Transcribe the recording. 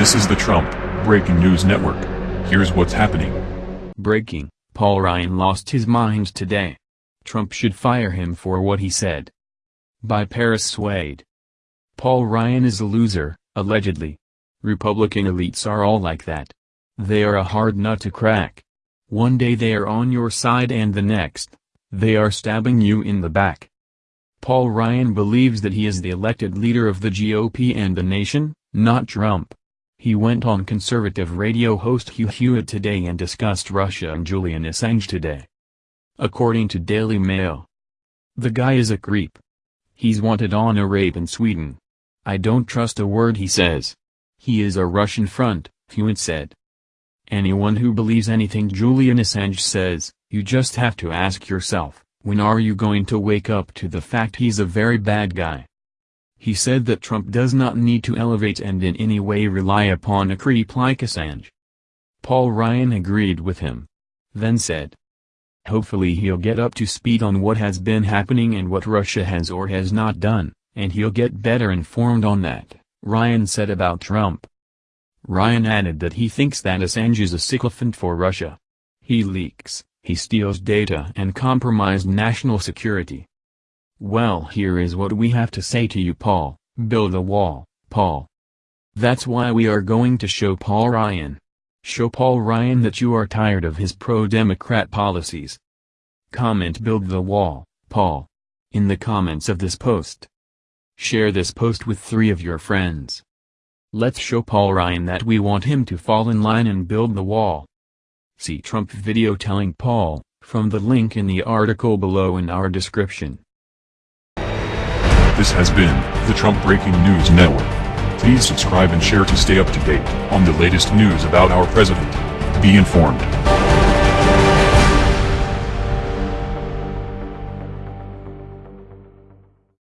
This is the Trump Breaking News Network. Here's what's happening. Breaking, Paul Ryan lost his mind today. Trump should fire him for what he said. By Paris Swade. Paul Ryan is a loser, allegedly. Republican elites are all like that. They are a hard nut to crack. One day they are on your side and the next, they are stabbing you in the back. Paul Ryan believes that he is the elected leader of the GOP and the nation, not Trump. He went on conservative radio host Hugh Hewitt today and discussed Russia and Julian Assange today. According to Daily Mail. The guy is a creep. He's wanted on a rape in Sweden. I don't trust a word he says. He is a Russian front, Hewitt said. Anyone who believes anything Julian Assange says, you just have to ask yourself, when are you going to wake up to the fact he's a very bad guy? He said that Trump does not need to elevate and in any way rely upon a creep like Assange. Paul Ryan agreed with him. Then said, Hopefully he'll get up to speed on what has been happening and what Russia has or has not done, and he'll get better informed on that, Ryan said about Trump. Ryan added that he thinks that Assange is a sycophant for Russia. He leaks, he steals data and compromised national security. Well here is what we have to say to you Paul, build a wall, Paul. That's why we are going to show Paul Ryan. Show Paul Ryan that you are tired of his pro-Democrat policies. Comment build the wall, Paul. In the comments of this post. Share this post with three of your friends. Let's show Paul Ryan that we want him to fall in line and build the wall. See Trump video telling Paul, from the link in the article below in our description. This has been the Trump Breaking News Network. Please subscribe and share to stay up to date on the latest news about our president. Be informed.